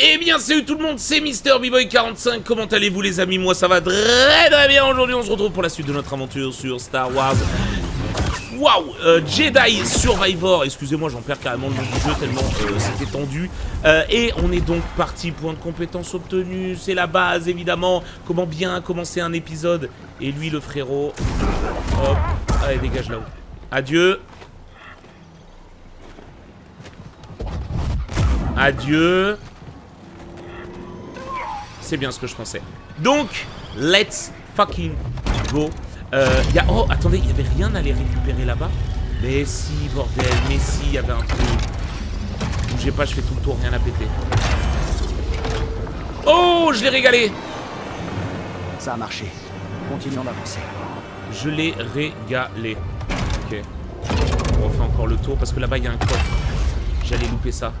Eh bien salut tout le monde, c'est Mister boy 45 comment allez-vous les amis? Moi ça va très très bien, aujourd'hui on se retrouve pour la suite de notre aventure sur Star Wars. Waouh euh, Jedi Survivor, excusez-moi j'en perds carrément le nom du jeu tellement euh, c'était tendu euh, Et on est donc parti, point de compétence obtenu, c'est la base évidemment. Comment bien commencer un épisode? Et lui le frérot, hop, allez dégage là-haut. Adieu. Adieu c'est bien ce que je pensais. Donc, let's fucking go. Euh, y a... Oh, attendez, il y avait rien à les récupérer là-bas Mais si, bordel, mais si, il y avait un truc. Bougez pas, je fais tout le tour, rien à péter. Oh, je l'ai régalé Ça a marché. Continuons d'avancer. Je l'ai régalé. Ok. On refait encore le tour, parce que là-bas, il y a un coffre. J'allais louper ça.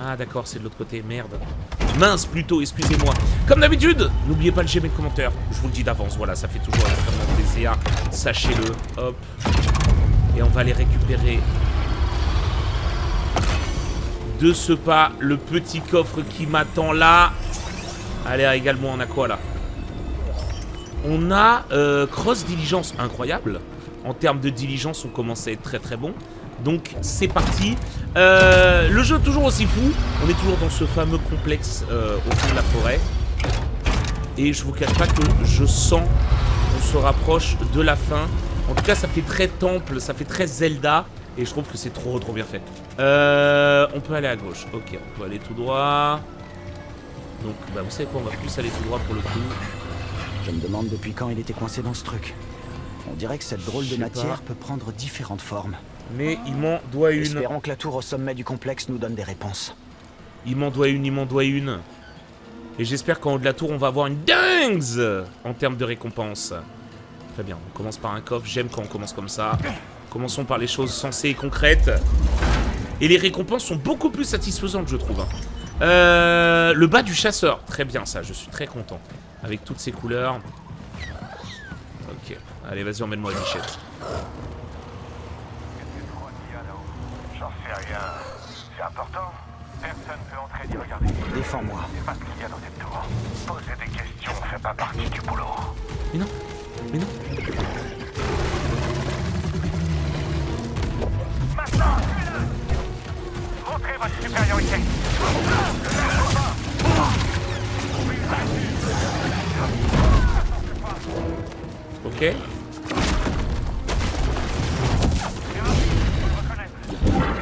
Ah d'accord, c'est de l'autre côté, merde. Mince plutôt, excusez-moi. Comme d'habitude, n'oubliez pas le j'aime et le commentaire. Je vous le dis d'avance, voilà, ça fait toujours extrêmement plaisir. Sachez-le, hop. Et on va aller récupérer de ce pas le petit coffre qui m'attend là. Allez, régale-moi, on a quoi là? On a euh, Cross Diligence, incroyable. En termes de diligence, on commence à être très très bon. Donc c'est parti. Euh, le jeu est toujours aussi fou. On est toujours dans ce fameux complexe euh, au fond de la forêt. Et je vous cache pas que je sens qu'on se rapproche de la fin. En tout cas, ça fait très temple, ça fait très Zelda. Et je trouve que c'est trop trop bien fait. Euh, on peut aller à gauche. Ok, on peut aller tout droit. Donc, bah, vous savez quoi, on va plus aller tout droit pour le coup. Je me demande depuis quand il était coincé dans ce truc. On dirait que cette drôle de matière peut prendre différentes formes. Mais il m'en doit une. Espérons que la tour au sommet du complexe nous donne des réponses. Il m'en doit une, il m'en doit une. Et j'espère qu'en haut de la tour, on va avoir une dingue en termes de récompense. Très bien, on commence par un coffre. J'aime quand on commence comme ça. Commençons par les choses sensées et concrètes. Et les récompenses sont beaucoup plus satisfaisantes, je trouve. Hein. Euh, le bas du chasseur. Très bien, ça. Je suis très content. Avec toutes ces couleurs. Ok. Allez, vas-y, emmène-moi à Bichette. C'est important. Personne peut entrer ni regarder. Défends-moi. C'est pas ce qu'il y a dans cette tour. Poser des questions fait pas partie du boulot. Mais non. Mais non. Maintenant Montrez votre supériorité. Ok.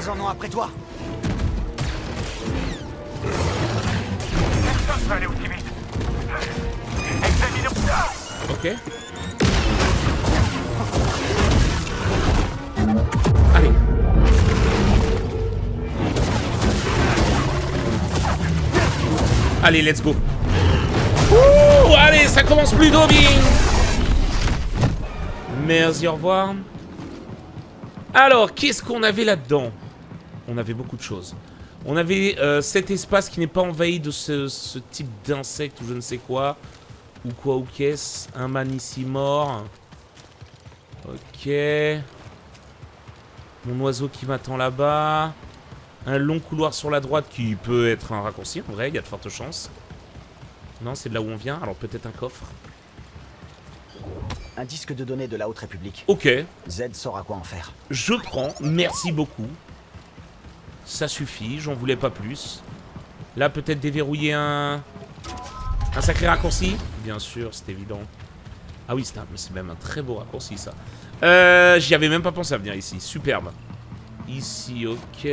Ils en ont après toi. Ok. Allez. Allez, let's go. Ouh, allez, ça commence plus bien. Merci, au revoir. Alors, qu'est-ce qu'on avait là-dedans? On avait beaucoup de choses. On avait euh, cet espace qui n'est pas envahi de ce, ce type d'insecte ou je ne sais quoi. Ou quoi ou qu'est-ce Un man ici mort. Ok. Mon oiseau qui m'attend là-bas. Un long couloir sur la droite qui peut être un raccourci, en vrai, il y a de fortes chances. Non, c'est de là où on vient, alors peut-être un coffre. Un disque de données de la Haute République. Ok, Z saura quoi en faire. je prends, merci beaucoup. Ça suffit, j'en voulais pas plus. Là, peut-être déverrouiller un... Un sacré raccourci Bien sûr, c'est évident. Ah oui, c'est même un très beau raccourci, ça. Euh, J'y avais même pas pensé à venir ici. Superbe. Ici, ok.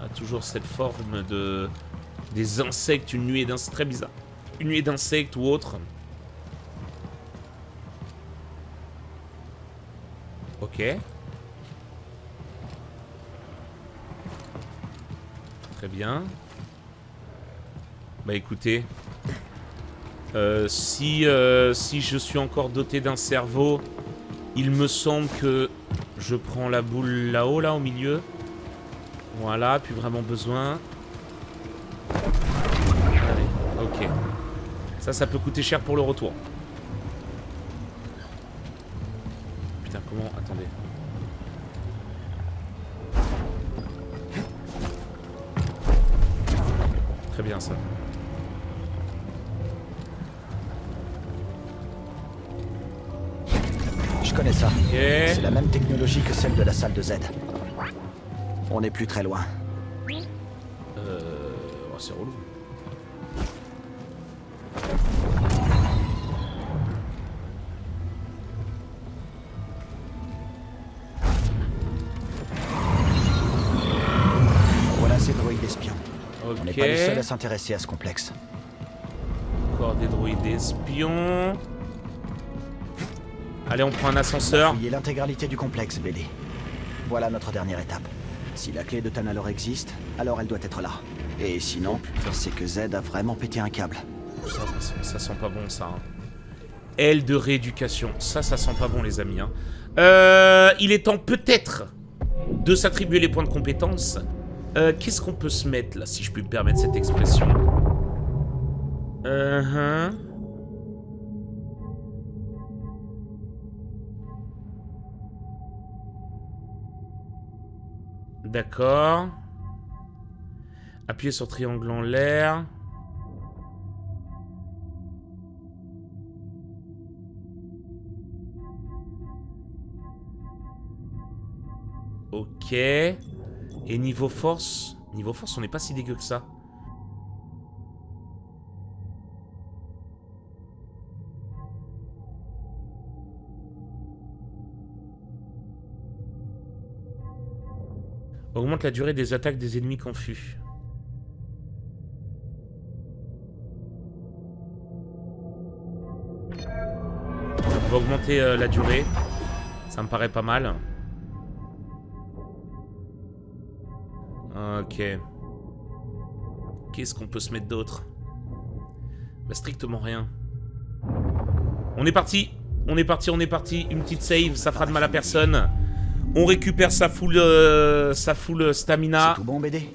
Ah, toujours cette forme de... Des insectes, une nuée d'insectes. Très bizarre. Une nuée d'insectes ou autre. Ok. Très bien. Bah écoutez. Euh, si, euh, si je suis encore doté d'un cerveau, il me semble que je prends la boule là-haut, là, au milieu. Voilà, plus vraiment besoin. Allez, ok. Ça, ça peut coûter cher pour le retour. Putain, comment... Attendez. Bien ça. Je connais ça. C'est la même technologie que celle de la salle de Z. On n'est plus très loin. Euh... oh, c'est relou. S'intéresser à ce complexe. Encore des droïdes espions. Allez, on prend un ascenseur. Fouiller l'intégralité du complexe, BD. Voilà notre dernière étape. Si la clé de Tanalor existe, alors elle doit être là. Et sinon, c'est que Z a vraiment pété un câble. Ça, ça, ça sent pas bon, ça. hein. Aile de rééducation. Ça, ça sent pas bon, les amis. hein. Euh, il est temps, peut-être, de s'attribuer les points de compétence. Euh, Qu'est-ce qu'on peut se mettre, là, si je puis me permettre cette expression? Uh-huh. D'accord. Appuyez sur triangle en l'air. Ok. Et niveau force Niveau force, on n'est pas si dégueu que ça. Augmente la durée des attaques des ennemis confus. On va augmenter euh, la durée. Ça me paraît pas mal. Ok. Qu'est-ce qu'on peut se mettre d'autre? Bah strictement rien. On est parti On est parti, on est parti. Une petite save, ça fera de mal à personne. On récupère sa full, euh, sa full stamina. C'est tout bon, BD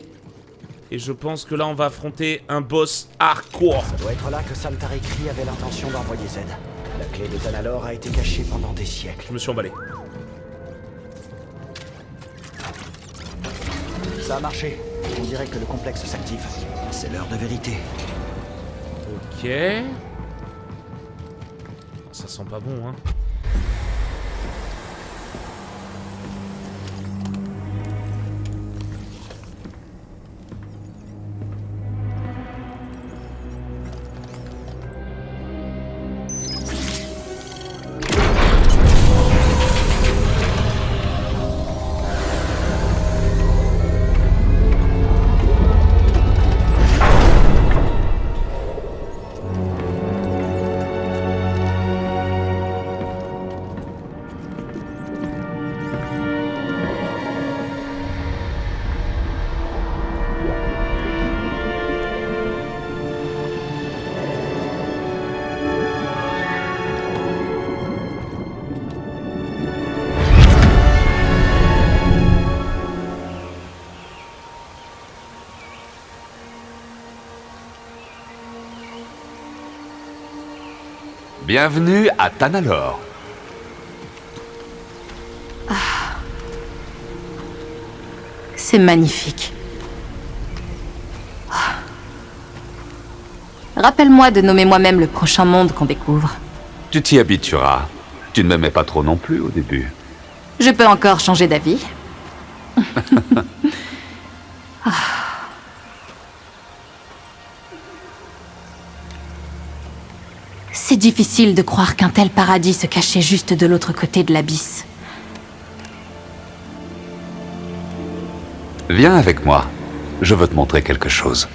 Et je pense que là, on va affronter un boss hardcore. Ça doit être là que avait l'intention d'envoyer Z. La clé de Tanalor a été cachée pendant des siècles. Je me suis emballé. Ça a marché. On dirait que le complexe s'active. C'est l'heure de vérité. Ok. Ça sent pas bon, hein. Bienvenue à Tanalor. C'est magnifique. Ah. Rappelle-moi de nommer moi-même le prochain monde qu'on découvre. Tu t'y habitueras. Tu ne m'aimais pas trop non plus au début. Je peux encore changer d'avis. difficile de croire qu'un tel paradis se cachait juste de l'autre côté de l'abysse. Viens avec moi. Je veux te montrer quelque chose.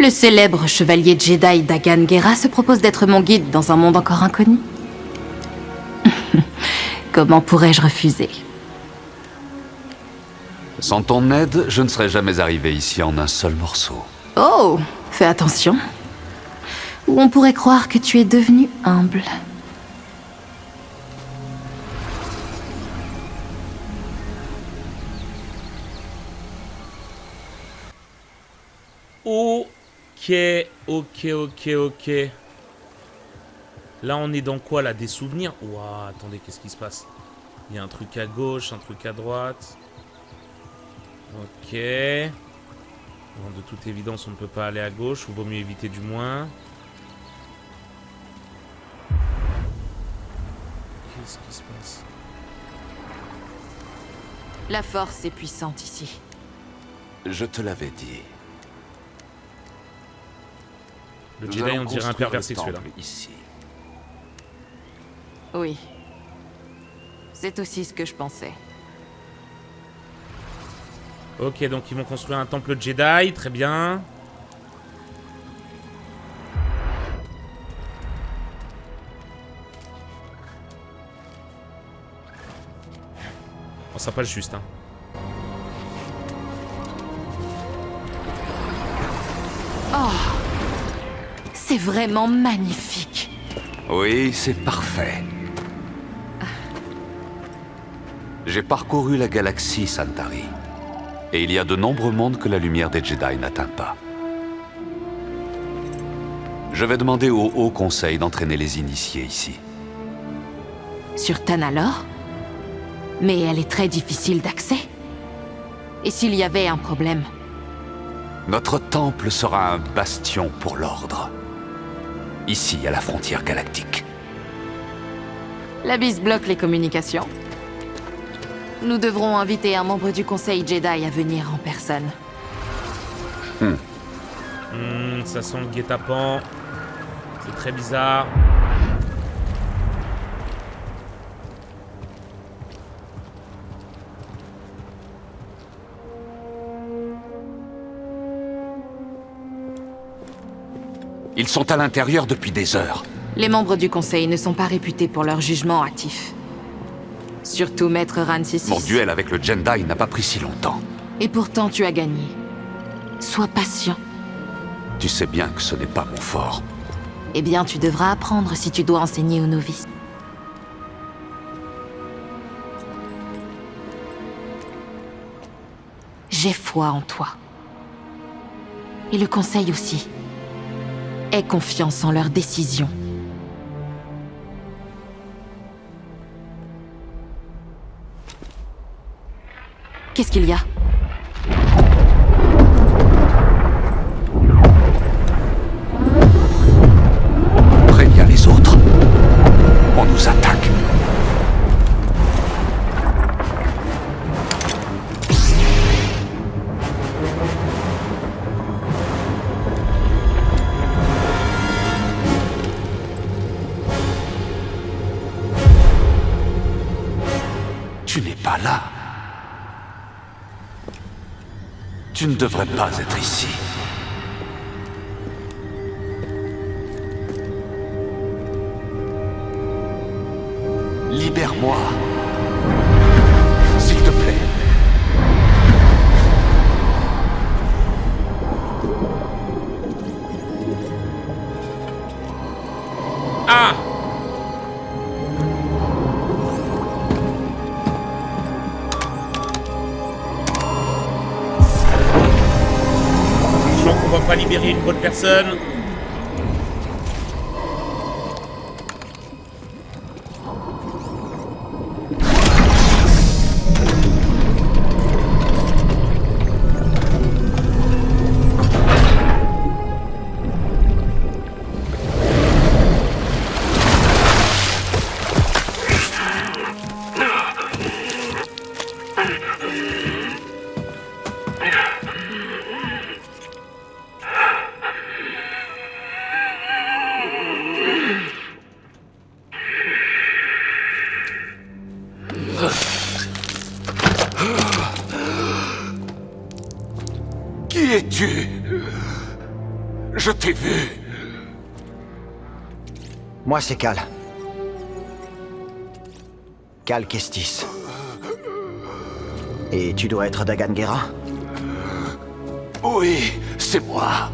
Le célèbre chevalier Jedi Dagan Gera se propose d'être mon guide dans un monde encore inconnu. Comment pourrais-je refuser? Sans ton aide, je ne serais jamais arrivé ici en un seul morceau. Oh, fais attention. On pourrait croire que tu es devenu humble. Ok, ok, ok, ok. Là, on est dans quoi, là Des souvenirs? Ouah, attendez, qu'est-ce qui se passe? Il y a un truc à gauche, un truc à droite. Ok. De toute évidence, on ne peut pas aller à gauche, ou vaut mieux éviter du moins. Qu'est-ce qui se passe La force est puissante ici. Je te l'avais dit. Le Nous Jedi, on dirait un pervers sexuel. temple Ici. Oui. C'est aussi ce que je pensais. Ok, donc ils vont construire un temple Jedi, très bien. Oh, ça passe juste, hein. C'est vraiment magnifique. Oui, c'est parfait. J'ai parcouru la galaxie, Santari. Et il y a de nombreux mondes que la lumière des Jedi n'atteint pas. Je vais demander au Haut Conseil d'entraîner les initiés ici. Sur Tanalor? Mais elle est très difficile d'accès. Et s'il y avait un problème? Notre temple sera un bastion pour l'ordre. Ici, à la frontière galactique. La bise bloque les communications. Nous devrons inviter un membre du Conseil Jedi à venir en personne. Hmm, ça sent le guet-apens. C'est très bizarre. Ils sont à l'intérieur depuis des heures. Les membres du Conseil ne sont pas réputés pour leur jugement hâtif. Surtout Maître Rancis. Mon duel avec le Jedi n'a pas pris si longtemps. Et pourtant tu as gagné. Sois patient. Tu sais bien que ce n'est pas mon fort. Eh bien, tu devras apprendre si tu dois enseigner aux novices. J'ai foi en toi. Et le conseil aussi. Aie confiance en leurs décisions. Qu'est-ce qu'il y a? Tu ne devrais pas être ici. Libérer une bonne personne. Moi, c'est Cal. Cal Kestis. Et tu dois être Dagan Gera Oui, c'est moi.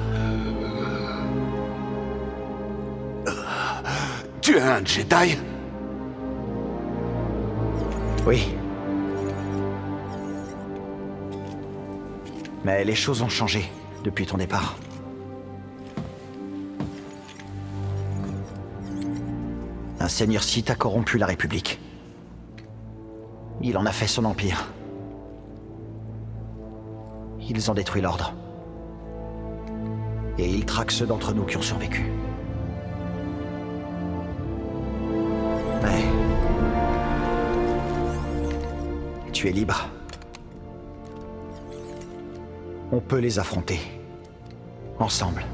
Tu es un Jedi? Oui. Mais les choses ont changé depuis ton départ. Un seigneur Sith a corrompu la République. Il en a fait son empire. Ils ont détruit l'ordre. Et il traque ceux d'entre nous qui ont survécu. Ouais. Tu es libre. On peut les affronter. Ensemble.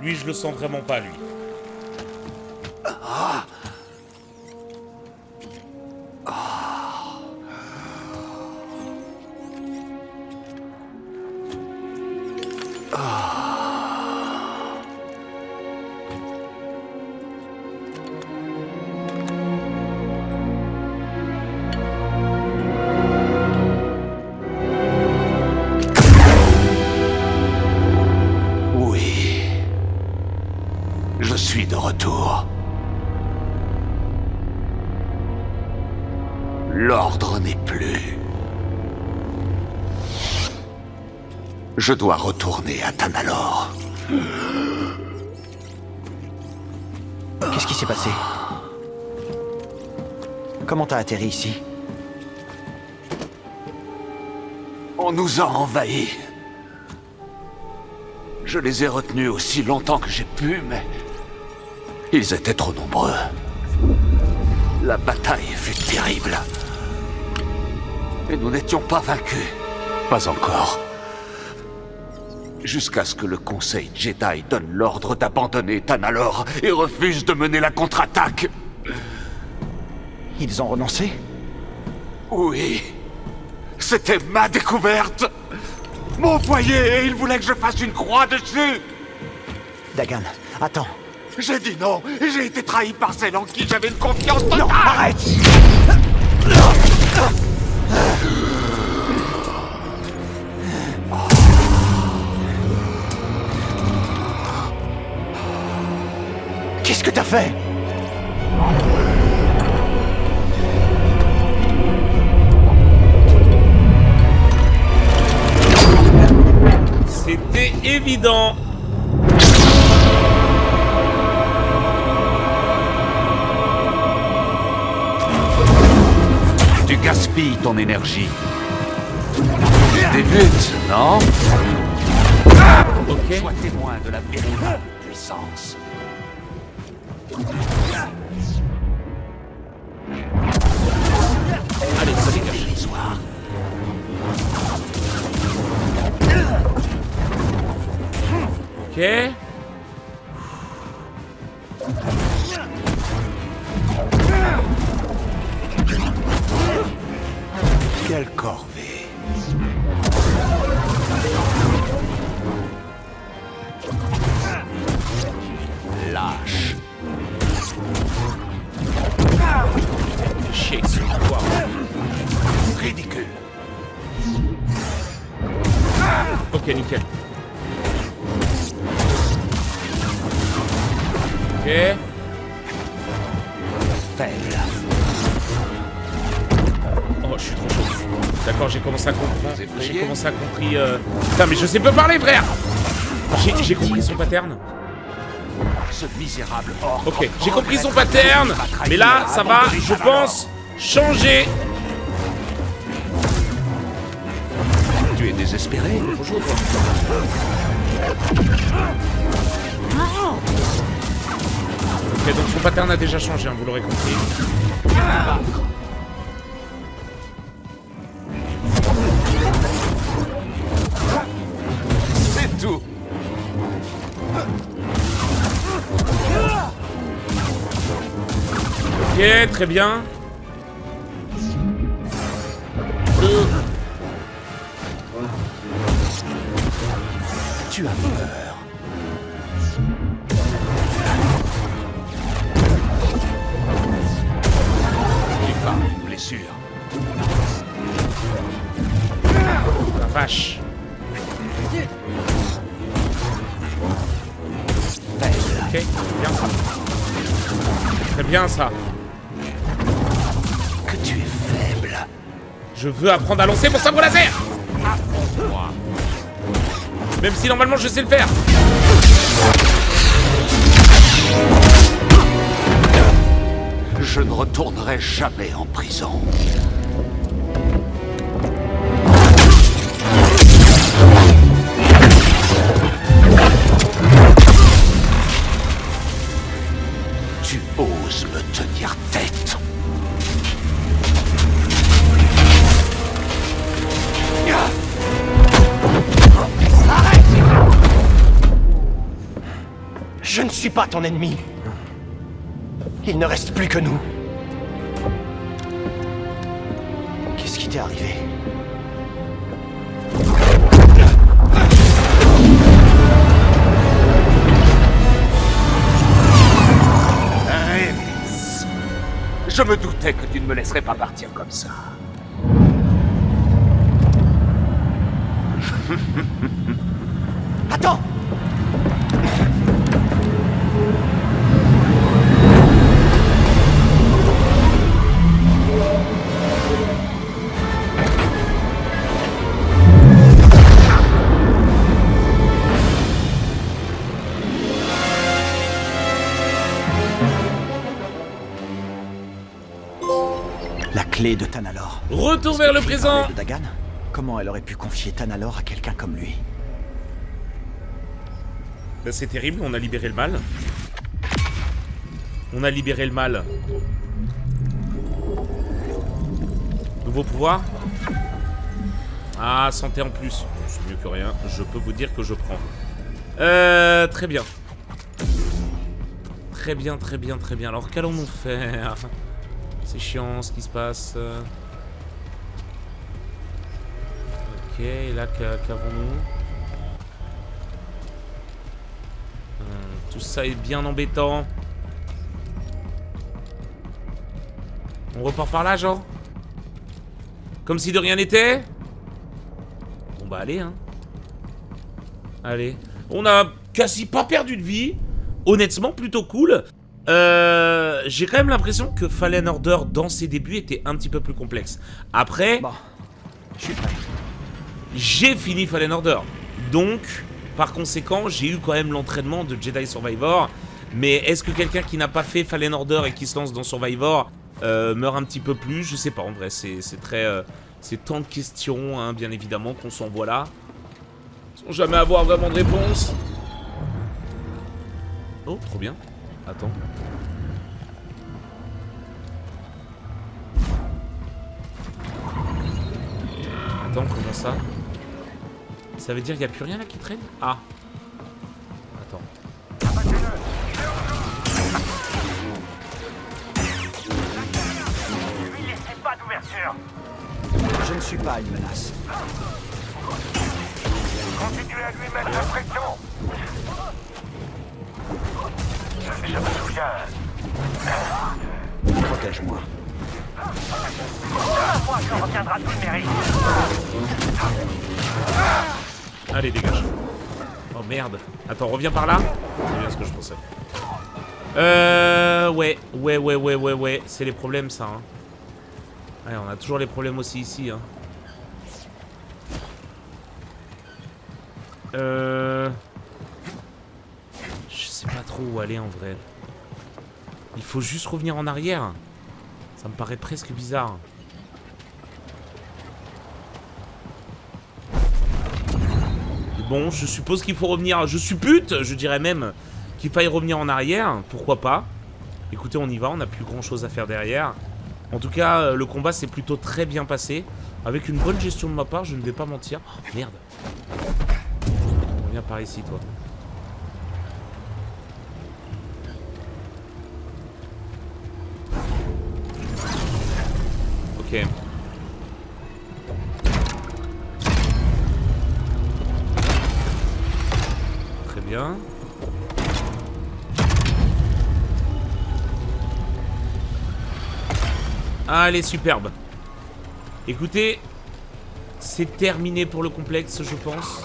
Lui, je le sens vraiment pas, lui. Je dois retourner à Tanalor. Qu'est-ce qui s'est passé? Comment t'as atterri ici? On nous a envahis. Je les ai retenus aussi longtemps que j'ai pu, mais... Ils étaient trop nombreux. La bataille fut terrible. Et nous n'étions pas vaincus. Pas encore. Jusqu'à ce que le Conseil Jedi donne l'ordre d'abandonner Tanalor et refuse de mener la contre-attaque. Ils ont renoncé? Oui. C'était ma découverte. Mon foyer, et il voulait que je fasse une croix dessus. Dagan, attends. J'ai dit non, et j'ai été trahi par celle en qui j'avais une confiance totale. Non, arrête Qu'est-ce que t'as fait C'était évident. Tu gaspilles ton énergie. Tu débutes, non Ok. Sois témoin de la véritable puissance. Allez, ça dégage. Ridicule. Ok, nickel. Ok. Faible. Oh, je suis trop chaud. D'accord, j'ai commencé à comprendre. J'ai commencé à compris. Euh... Putain, mais je sais pas parler, frère J'ai compris son pattern. Ce misérable. Ok, j'ai compris son pattern. Mais là, ça va, je pense, changer. Désespéré Bonjour. Ok, donc son pattern a déjà changé, hein, vous l'aurez compris. C'est tout. Ok, très bien. Euh, Tu as peur. N'oublie pas une blessure. la vache. Ok, bien ça. Très bien ça. Que tu es faible. Je veux apprendre à lancer mon sabre laser Même si normalement je sais le faire Je ne retournerai jamais en prison. Pas ton ennemi. Il ne reste plus que nous. Qu'est-ce qui t'est arrivé? Rémis. Je me doutais que tu ne me laisserais pas partir comme ça. Attends clé de Tanalor. Retour vers le présent de Dagan? Comment elle aurait pu confier Tanalor à quelqu'un comme lui? Bah, C'est terrible, on a libéré le mal. On a libéré le mal. Nouveau pouvoir? Ah, santé en plus. C'est mieux que rien. Je peux vous dire que je prends. Euh, très bien. Très bien, très bien, très bien. Alors, qu'allons-nous faire? C'est chiant ce qui se passe. Ok, et là, qu'a- qu'avons-nous? Hum, Tout ça est bien embêtant. On repart par là, genre Comme si de rien n'était? Bon bah allez, hein. Allez. On a quasi pas perdu de vie. Honnêtement, plutôt cool. Euh, J'ai quand même l'impression que Fallen Order, dans ses débuts, était un petit peu plus complexe. Après, Bon, je suis prêt. j'ai fini Fallen Order. Donc, par conséquent, j'ai eu quand même l'entraînement de Jedi Survivor. Mais est-ce que quelqu'un qui n'a pas fait Fallen Order et qui se lance dans Survivor euh, meurt un petit peu plus? Je sais pas, en vrai, c'est c'est très... euh, c'est tant de questions, hein, bien évidemment, qu'on s'envoie là. Sans jamais avoir vraiment de réponse. Oh, trop bien. Attends. Attends, comment ça Ça veut dire qu'il n'y a plus rien là qui traîne? Ah. Attends. Lui laissez pas d'ouverture. Je ne suis pas une menace. Continuez à lui mettre la pression. Je, me souviens. Moi mérite. Allez, dégage. Oh merde. Attends, reviens par là. C'est bien ce que je pensais. Euh. Ouais, ouais, ouais, ouais, ouais, ouais. C'est les problèmes, ça. Hein. Ouais, on a toujours les problèmes aussi ici. Hein. Euh. Où aller en vrai. Il faut juste revenir en arrière. Ça me paraît presque bizarre. Bon, je suppose qu'il faut revenir. Je suppute, je dirais même qu'il faille revenir en arrière. Pourquoi pas? Écoutez, on y va. On n'a plus grand chose à faire derrière. En tout cas, euh, le combat s'est plutôt très bien passé. Avec une bonne gestion de ma part, je ne vais pas mentir. Oh, merde. Reviens par ici, toi. Très bien. Allez, superbe. Écoutez, c'est terminé pour le complexe, je pense.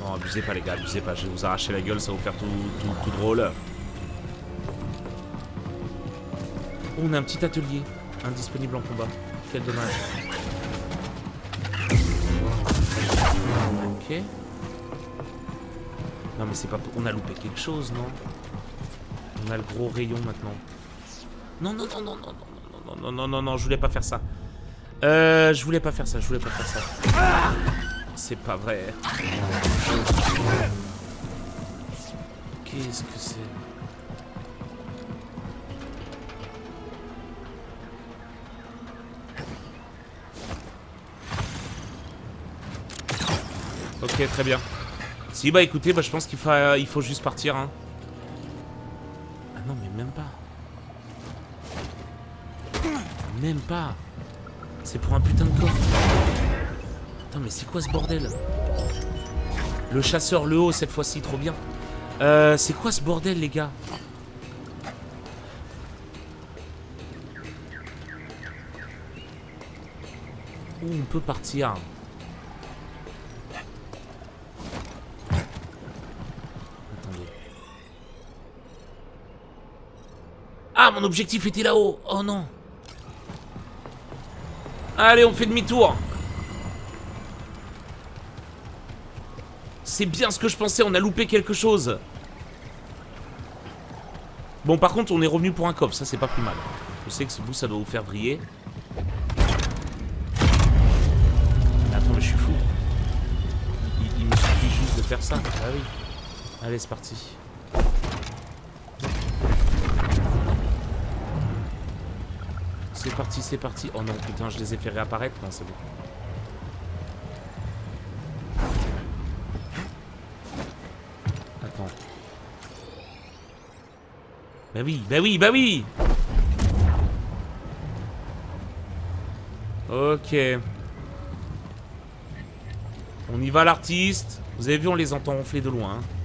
Non, abusez pas, les gars, abusez pas. Je vais vous arracher la gueule, ça va vous faire tout, tout, tout drôle. On a un petit atelier indisponible en combat. Quel dommage. Ok. Non mais c'est pas... On a loupé quelque chose, non On a le gros rayon maintenant. Non, non, non, non, non, non, non, non, non, non, non, je voulais pas faire ça. Euh, je voulais pas faire ça, je voulais pas faire ça. C'est pas vrai. Qu'est-ce que c'est Ok, très bien. Si, bah écoutez, bah, je pense qu'il faut, il faut juste partir. Hein. Ah non, mais même pas. Même pas. C'est pour un putain de coffre. Attends, mais c'est quoi ce bordel? Le chasseur le haut cette fois-ci, trop bien. Euh, c'est quoi ce bordel, les gars? Où on peut partir Attendez. Ah, mon objectif était là-haut Oh non Allez, on fait demi-tour C'est bien ce que je pensais, on a loupé quelque chose. Bon, par contre, on est revenu pour un coffre, ça c'est pas plus mal. Je sais que vous, ça doit vous faire vriller. Attends, mais je suis fou. Il, me suffit juste de faire ça. Ah oui. Allez, c'est parti. C'est parti, c'est parti. Oh non, putain, je les ai fait réapparaître. Non, c'est bon. Bah oui, bah oui, bah oui Ok. On y va l'artiste. Vous avez vu, on les entend ronfler de loin. Hein.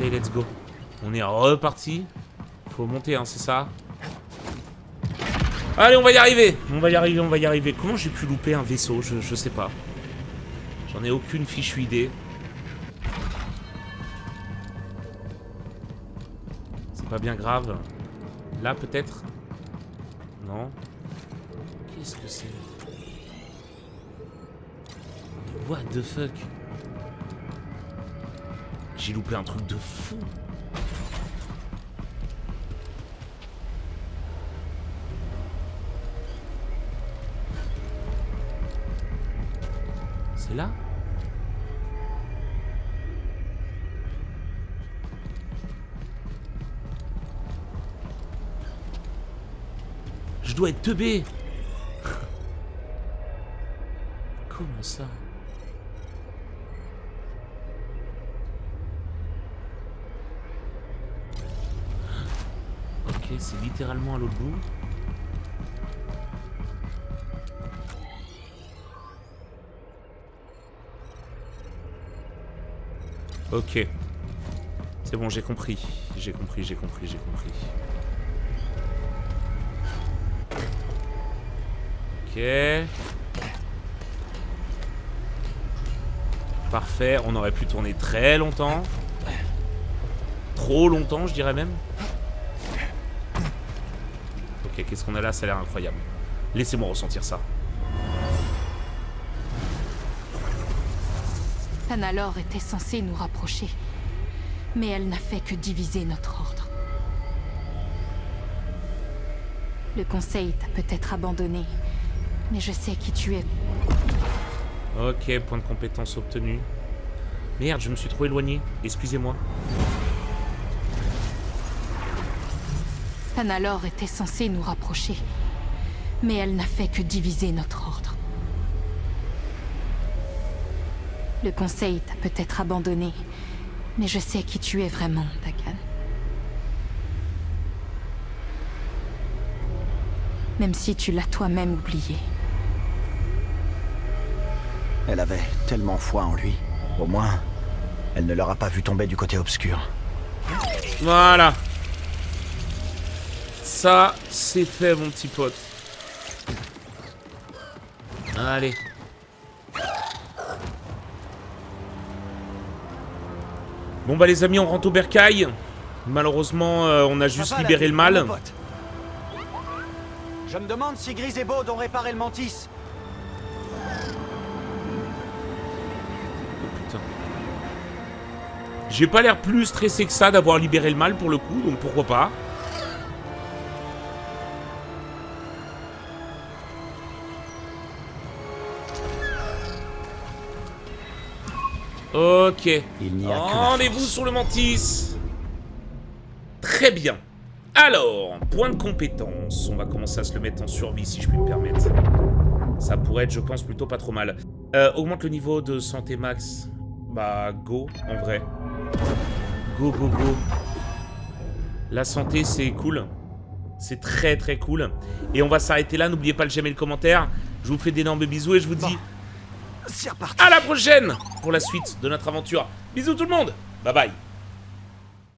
Allez, let's go. On est reparti. Faut monter, hein, c'est ça Allez, on va y arriver. On va y arriver, on va y arriver. Comment j'ai pu louper un vaisseau? Je, je sais pas. J'en ai aucune fichue idée. C'est pas bien grave. Là, peut-être? Non Qu'est-ce que c'est? What the fuck? J'ai loupé un truc de fou. C'est là? Je dois être teubé. Comment ça? C'est littéralement à l'autre bout. Ok. C'est bon, j'ai compris. J'ai compris, j'ai compris, j'ai compris. Ok. Parfait, on aurait pu tourner très longtemps. Trop longtemps, je dirais même. Ok, qu'est-ce qu'on a là? Ça a l'air incroyable. Laissez-moi ressentir ça. Tanalor était censée nous rapprocher. Mais elle n'a fait que diviser notre ordre. Le conseil t'a peut-être abandonné, mais je sais qui tu es. Ok, point de compétence obtenu. Merde, je me suis trop éloigné. Excusez-moi. Tanalor était censée nous rapprocher. Mais elle n'a fait que diviser notre ordre. Le conseil t'a peut-être abandonné, mais je sais qui tu es vraiment, Dagan. Même si tu l'as toi-même oublié. Elle avait tellement foi en lui. Au moins, elle ne l'aura pas vu tomber du côté obscur. Voilà. Ça, c'est fait, mon petit pote. Allez. Bon bah les amis, on rentre au bercail. Malheureusement, euh, on a juste libéré le mal. Je me demande si Gris et Baud ont réparé le mantis. Oh putain. J'ai pas l'air plus stressé que ça d'avoir libéré le mal pour le coup, donc pourquoi pas. Ok. Rendez-vous sur le mantis. Très bien. Alors, point de compétence. On va commencer à se le mettre en survie si je puis me permettre. Ça pourrait être, je pense, plutôt pas trop mal. Euh, augmente le niveau de santé max. Bah, go, en vrai. Go, go, go. La santé, c'est cool. C'est très, très cool. Et on va s'arrêter là. N'oubliez pas le j'aime et le commentaire. Je vous fais d'énormes bisous et je vous dis C'est à la prochaine pour la suite de notre aventure. Bisous tout le monde. Bye bye.